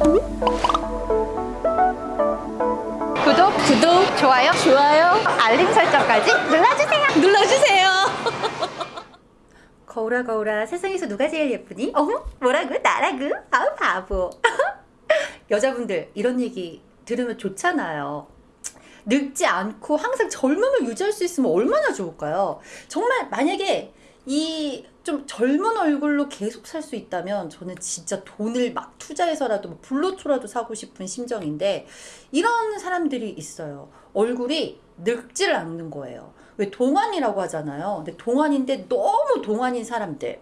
구독, 구독, 좋아요, 좋아요, 알림 설정까지 눌러주세요. 눌러주세요. 거울아 거울아 세상에서 누가 제일 예쁘니? 어머 뭐라고? 나라고? 아우 바보. 여자분들 이런 얘기 들으면 좋잖아요. 늙지 않고 항상 젊음을 유지할 수 있으면 얼마나 좋을까요? 정말 만약에 이 좀 젊은 얼굴로 계속 살 수 있다면 저는 진짜 돈을 막 투자해서라도 뭐 불로초라도 사고 싶은 심정인데 이런 사람들이 있어요. 얼굴이 늙지를 않는 거예요. 왜 동안이라고 하잖아요. 근데 동안인데 너무 동안인 사람들.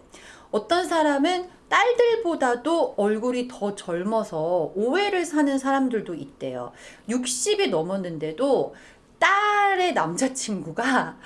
어떤 사람은 딸들보다도 얼굴이 더 젊어서 오해를 사는 사람들도 있대요. 60이 넘었는데도 딸의 남자친구가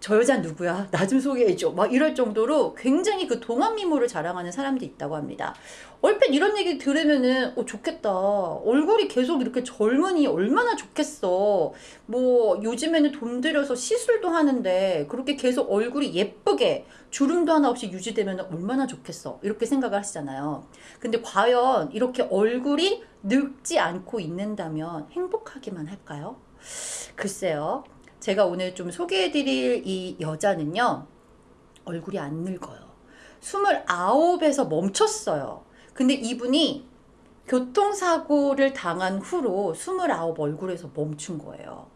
저 여자 누구야? 나 좀 소개해줘. 막 이럴 정도로 굉장히 그 동안 미모를 자랑하는 사람도 있다고 합니다. 얼핏 이런 얘기 들으면은 어 좋겠다. 얼굴이 계속 이렇게 젊으니 얼마나 좋겠어. 뭐 요즘에는 돈 들여서 시술도 하는데 그렇게 계속 얼굴이 예쁘게 주름도 하나 없이 유지되면 얼마나 좋겠어. 이렇게 생각을 하시잖아요. 근데 과연 이렇게 얼굴이 늙지 않고 있는다면 행복하기만 할까요? 글쎄요. 제가 오늘 좀 소개해드릴 이 여자는요. 얼굴이 안 늙어요. 29에서 멈췄어요. 근데 이분이 교통사고를 당한 후로 29 얼굴에서 멈춘 거예요.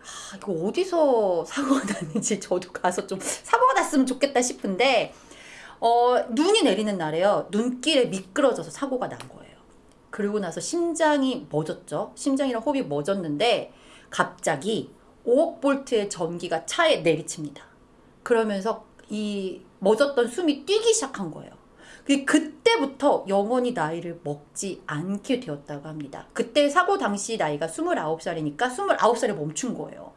아, 이거 어디서 사고가 났는지 저도 가서 좀 사고가 났으면 좋겠다 싶은데 어, 눈이 내리는 날에요. 눈길에 미끄러져서 사고가 난 거예요. 그리고 나서 심장이 멎었죠. 심장이랑 호흡이 멎었는데 갑자기 5억 볼트의 전기가 차에 내리칩니다. 그러면서 이 멎었던 숨이 뛰기 시작한 거예요. 그때부터 영원히 나이를 먹지 않게 되었다고 합니다. 그때 사고 당시 나이가 29살이니까 29살에 멈춘 거예요.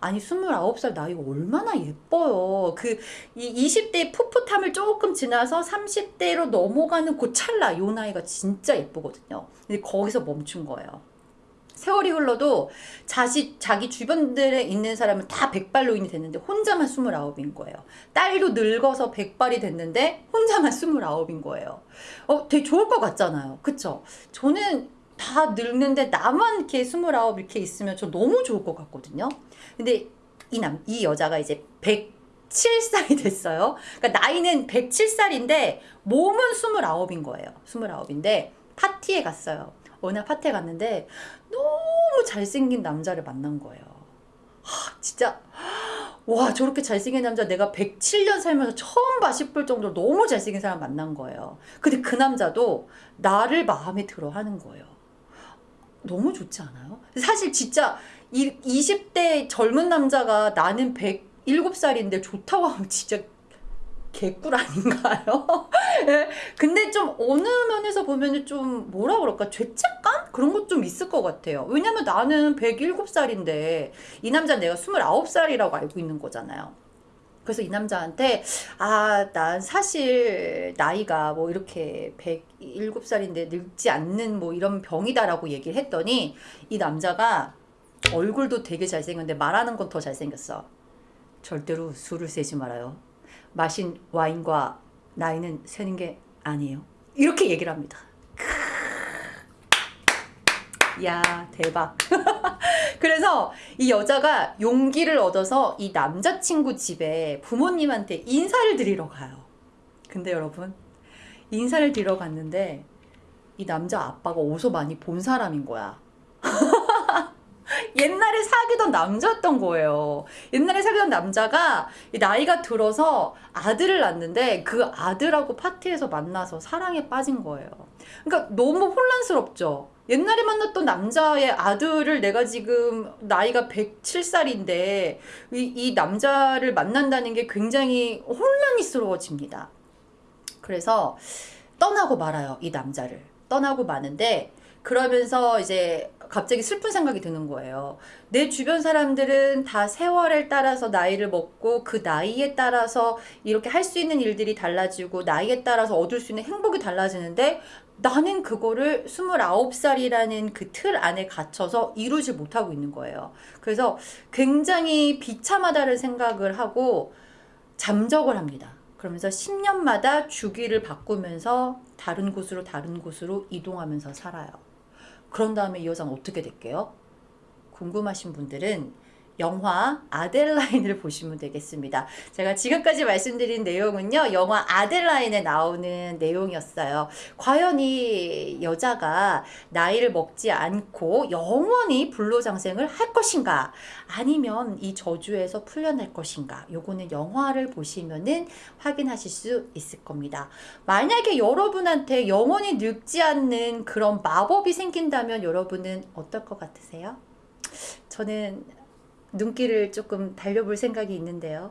아니 29살 나이가 얼마나 예뻐요. 그 20대 풋풋함을 조금 지나서 30대로 넘어가는 그 찰나 요 나이가 진짜 예쁘거든요. 근데 거기서 멈춘 거예요. 세월이 흘러도 자시, 자기 주변들에 있는 사람은 다 백발노인이 됐는데 혼자만 29인 거예요. 딸도 늙어서 백발이 됐는데 혼자만 29인 거예요. 어, 되게 좋을 것 같잖아요. 그쵸? 저는 다 늙는데 나만 이렇게 29 이렇게 있으면 저 너무 좋을 것 같거든요. 근데 이 남, 이 여자가 이제 107살이 됐어요. 그러니까 나이는 107살인데 몸은 29인 거예요. 29인데 파티에 갔어요. 어느 파티에 갔는데 너무 잘생긴 남자를 만난 거예요. 하, 진짜 와 저렇게 잘생긴 남자 내가 107년 살면서 처음 봐 싶을 정도로 너무 잘생긴 사람 만난 거예요. 근데 그 남자도 나를 마음에 들어 하는 거예요. 너무 좋지 않아요? 사실 진짜 20대 젊은 남자가 나는 107살인데 좋다고 하면 진짜 개꿀 아닌가요? 네. 근데 좀 어느 면에서 보면 좀 뭐라 그럴까 죄책감? 그런 것 좀 있을 것 같아요. 왜냐면 나는 107살인데 이 남자 내가 29살이라고 알고 있는 거잖아요. 그래서 이 남자한테 아 난 사실 나이가 뭐 이렇게 107살인데 늙지 않는 뭐 이런 병이다 라고 얘기를 했더니 이 남자가 얼굴도 되게 잘생겼는데 말하는 건 더 잘생겼어. 절대로 술을 세지 말아요. 마신 와인과 나이는 세는 게 아니에요. 이렇게 얘기를 합니다. 야 대박 그래서 이 여자가 용기를 얻어서 이 남자친구 집에 부모님한테 인사를 드리러 가요 근데 여러분 인사를 드리러 갔는데 이 남자 아빠가 어디서 많이 본 사람인 거야 옛날에 사귀던 남자였던 거예요. 옛날에 사귀던 남자가 나이가 들어서 아들을 낳는데 그 아들하고 파티에서 만나서 사랑에 빠진 거예요. 그러니까 너무 혼란스럽죠. 옛날에 만났던 남자의 아들을 내가 지금 나이가 107살인데 이, 이 남자를 만난다는 게 굉장히 혼란스러워집니다. 그래서 떠나고 말아요. 이 남자를. 떠나고 마는데 그러면서 이제 갑자기 슬픈 생각이 드는 거예요. 내 주변 사람들은 다 세월을 따라서 나이를 먹고 그 나이에 따라서 이렇게 할 수 있는 일들이 달라지고 나이에 따라서 얻을 수 있는 행복이 달라지는데 나는 그거를 29살이라는 그 틀 안에 갇혀서 이루지 못하고 있는 거예요. 그래서 굉장히 비참하다는 생각을 하고 잠적을 합니다. 그러면서 10년마다 주기를 바꾸면서 다른 곳으로 다른 곳으로 이동하면서 살아요. 그런 다음에 이 여자는 어떻게 될게요? 궁금하신 분들은 영화 아델라인을 보시면 되겠습니다. 제가 지금까지 말씀드린 내용은요, 영화 아델라인에 나오는 내용이었어요. 과연 이 여자가 나이를 먹지 않고 영원히 불로장생을 할 것인가? 아니면 이 저주에서 풀려날 것인가? 요거는 영화를 보시면은 확인하실 수 있을 겁니다. 만약에 여러분한테 영원히 늙지 않는 그런 마법이 생긴다면 여러분은 어떨 것 같으세요? 저는 눈길을 조금 달려볼 생각이 있는데요.